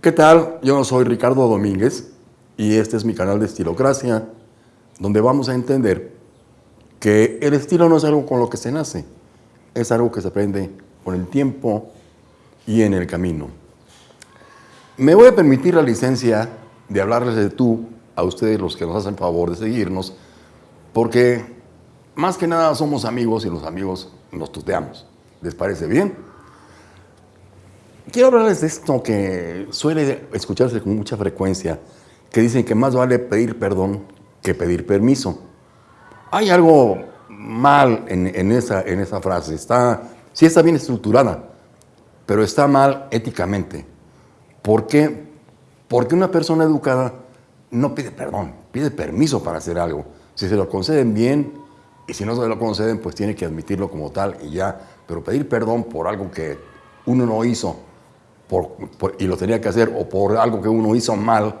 ¿Qué tal? Yo soy Ricardo Domínguez y este es mi canal de Estilocracia, donde vamos a entender que el estilo no es algo con lo que se nace, es algo que se aprende con el tiempo y en el camino. Me voy a permitir la licencia de hablarles de tú a ustedes los que nos hacen favor de seguirnos, porque más que nada somos amigos y los amigos nos tuteamos. ¿Les parece bien? Quiero hablarles de esto que suele escucharse con mucha frecuencia, que dicen que más vale pedir perdón que pedir permiso. Hay algo mal en, esa, en esa frase, está, sí está bien estructurada, pero está mal éticamente. ¿Por qué? Porque una persona educada no pide perdón, pide permiso para hacer algo. Si se lo conceden bien y si no se lo conceden, pues tiene que admitirlo como tal y ya. Pero pedir perdón por algo que uno no hizo y lo tenía que hacer o por algo que uno hizo mal,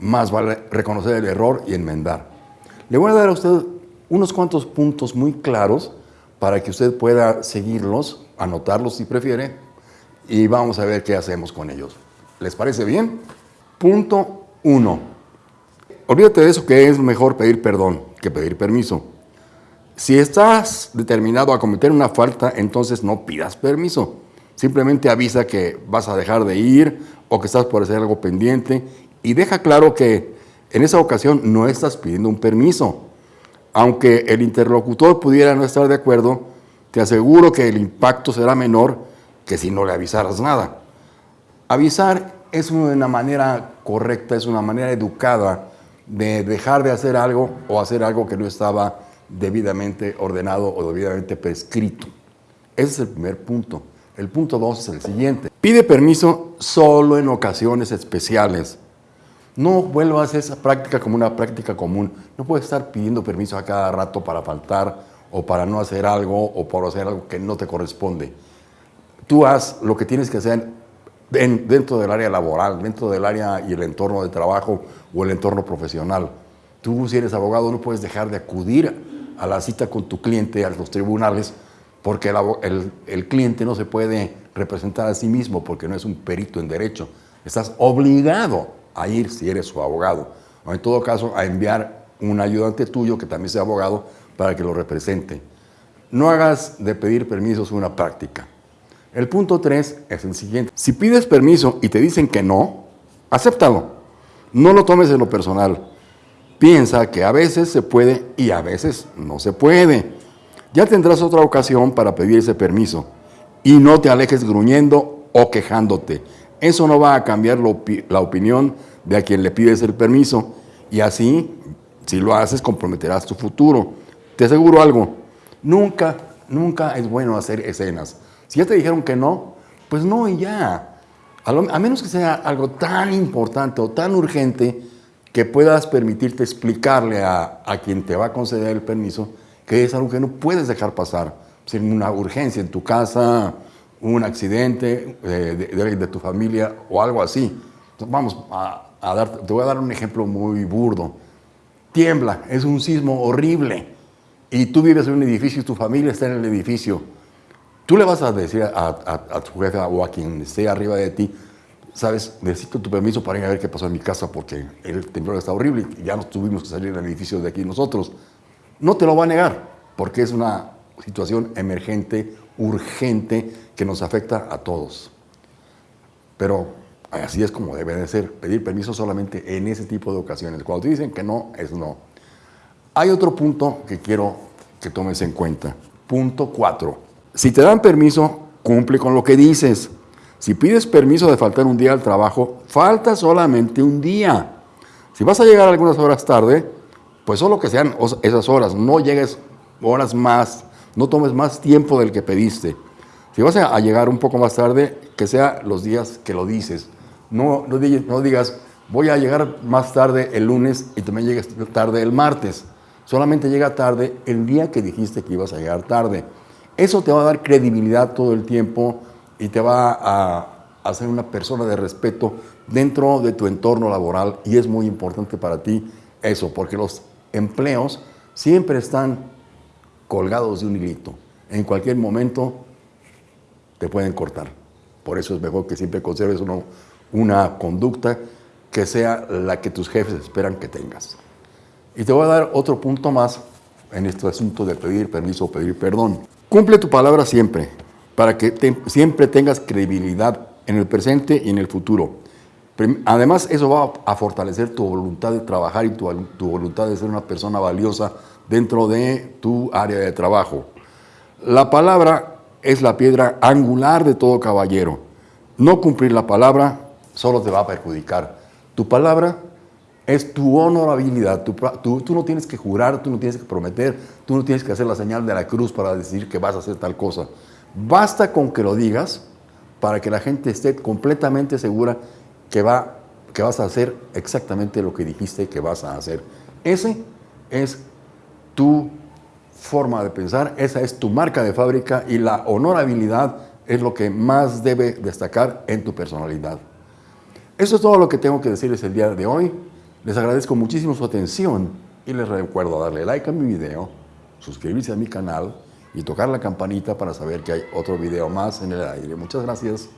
más vale reconocer el error y enmendar. Le voy a dar a usted unos cuantos puntos muy claros para que usted pueda seguirlos, anotarlos si prefiere, y vamos a ver qué hacemos con ellos. ¿Les parece bien? Punto uno. Olvídate de eso que es mejor pedir perdón que pedir permiso. Si estás determinado a cometer una falta, entonces no pidas permiso. Simplemente avisa que vas a dejar de ir o que estás por hacer algo pendiente y deja claro que en esa ocasión no estás pidiendo un permiso. Aunque el interlocutor pudiera no estar de acuerdo, te aseguro que el impacto será menor que si no le avisaras nada. Avisar es una manera correcta, es una manera educada de dejar de hacer algo o hacer algo que no estaba debidamente ordenado o debidamente prescrito. Ese es el primer punto. El punto dos es el siguiente. Pide permiso solo en ocasiones especiales. No vuelvas esa práctica como una práctica común. No puedes estar pidiendo permiso a cada rato para faltar o para no hacer algo o para hacer algo que no te corresponde. Tú haz lo que tienes que hacer dentro del área laboral, dentro del área y el entorno de trabajo o el entorno profesional. Tú si eres abogado no puedes dejar de acudir a la cita con tu cliente a los tribunales porque el, cliente no se puede representar a sí mismo porque no es un perito en derecho. Estás obligado a ir si eres su abogado, o en todo caso a enviar un ayudante tuyo que también sea abogado para que lo represente. No hagas de pedir permisos una práctica. El punto 3 es el siguiente. Si pides permiso y te dicen que no, acéptalo. No lo tomes en lo personal. Piensa que a veces se puede y a veces no se puede. Ya tendrás otra ocasión para pedir ese permiso y no te alejes gruñendo o quejándote. Eso no va a cambiar la opinión de a quien le pides el permiso y así, si lo haces, comprometerás tu futuro. Te aseguro algo, nunca, nunca es bueno hacer escenas. Si ya te dijeron que no, pues no y ya. A, menos que sea algo tan importante o tan urgente que puedas permitirte explicarle a, a quien te va a conceder el permiso que es algo que no puedes dejar pasar. Si una urgencia en tu casa, un accidente eh, de, de, tu familia o algo así. Entonces, vamos a, a dar, te voy a dar un ejemplo muy burdo. Tiembla, es un sismo horrible y tú vives en un edificio y tu familia está en el edificio. Tú le vas a decir a, a, tu jefe o a quien esté arriba de ti, sabes, necesito tu permiso para ir a ver qué pasó en mi casa porque el temblor está horrible y ya nos tuvimos que salir del edificio de aquí nosotros. No te lo va a negar, porque es una situación emergente, urgente, que nos afecta a todos. Pero así es como debe de ser, pedir permiso solamente en ese tipo de ocasiones. Cuando te dicen que no, es no. Hay otro punto que quiero que tomes en cuenta. Punto 4. Si te dan permiso, cumple con lo que dices. Si pides permiso de faltar un día al trabajo, falta solamente un día. Si vas a llegar algunas horas tarde, pues solo que sean esas horas, no llegues horas más, no tomes más tiempo del que pediste. Si vas a llegar un poco más tarde, que sea los días que lo dices. No, no, digas, voy a llegar más tarde el lunes y también llegues tarde el martes. Solamente llega tarde el día que dijiste que ibas a llegar tarde. Eso te va a dar credibilidad todo el tiempo y te va a hacer una persona de respeto dentro de tu entorno laboral y es muy importante para ti eso, porque los empleos siempre están colgados de un hilito. En cualquier momento te pueden cortar. Por eso es mejor que siempre conserves una conducta que sea la que tus jefes esperan que tengas. Y te voy a dar otro punto más en este asunto de pedir permiso o pedir perdón. Cumple tu palabra siempre, para que siempre tengas credibilidad en el presente y en el futuro. Además, eso va a fortalecer tu voluntad de trabajar y tu, voluntad de ser una persona valiosa dentro de tu área de trabajo. La palabra es la piedra angular de todo caballero. No cumplir la palabra solo te va a perjudicar. Tu palabra es tu honorabilidad. Tú, tú, no tienes que jurar, tú no tienes que prometer, tú no tienes que hacer la señal de la cruz para decir que vas a hacer tal cosa. Basta con que lo digas para que la gente esté completamente segura que, va, que vas a hacer exactamente lo que dijiste que vas a hacer. Ese es tu forma de pensar, esa es tu marca de fábrica y la honorabilidad es lo que más debe destacar en tu personalidad. Eso es todo lo que tengo que decirles el día de hoy. Les agradezco muchísimo su atención y les recuerdo darle like a mi video, suscribirse a mi canal y tocar la campanita para saber que hay otro video más en el aire. Muchas gracias.